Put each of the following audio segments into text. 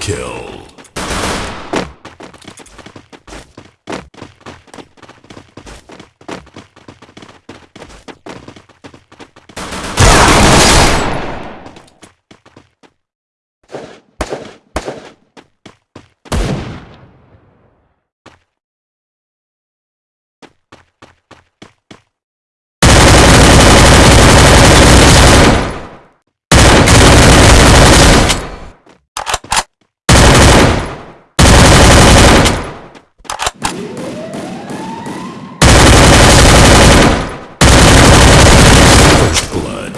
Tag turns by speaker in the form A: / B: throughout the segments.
A: kill. First blood.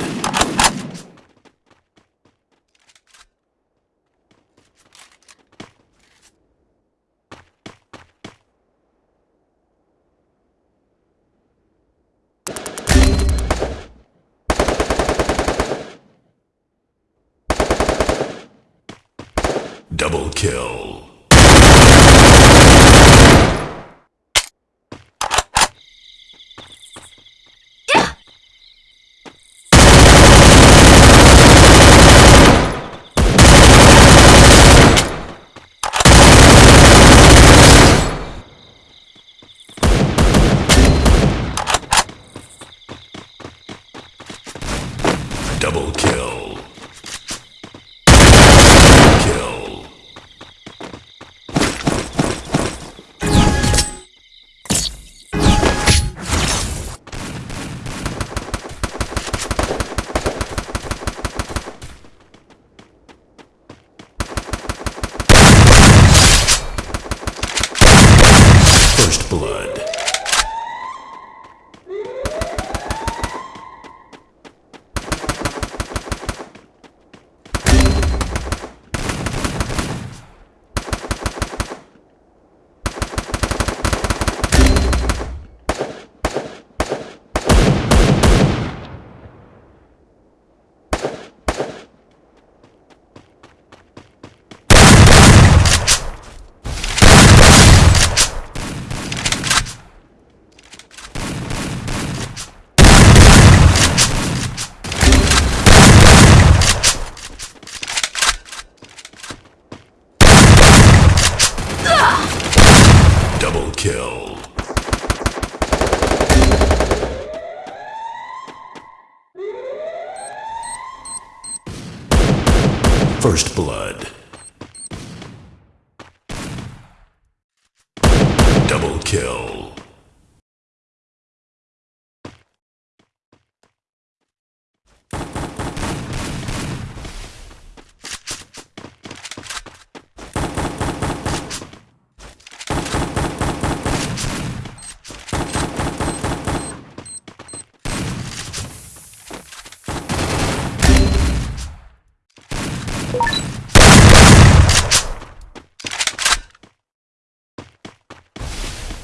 A: Double kill. Double kill. Kill. First blood. Double kill. First blood. Double kill.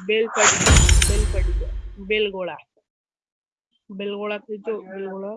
B: बेलकड़ी बेलकड़ी बेलगोड़ा बेलगोड़ा के जो बेलगोड़ा